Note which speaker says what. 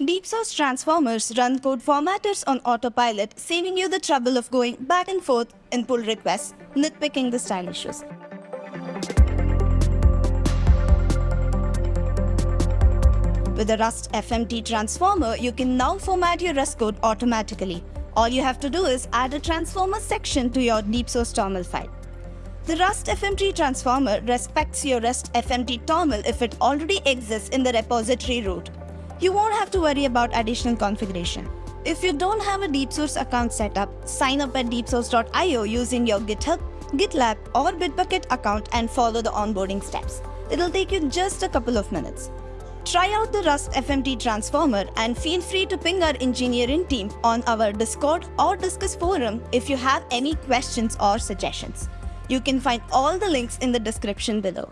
Speaker 1: DeepSource transformers run code formatters on autopilot, saving you the trouble of going back and forth in pull requests, nitpicking the style issues. With the Rust FMT transformer, you can now format your Rust code automatically. All you have to do is add a transformer section to your DeepSource TOML file. The Rust FMT transformer respects your Rust FMT TOML if it already exists in the repository root. You won't have to worry about additional configuration. If you don't have a DeepSource account set up, sign up at deepsource.io using your GitHub, GitLab or Bitbucket account and follow the onboarding steps. It'll take you just a couple of minutes. Try out the Rust FMT transformer and feel free to ping our engineering team on our Discord or Discuss forum if you have any questions or suggestions. You can find all the links in the description below.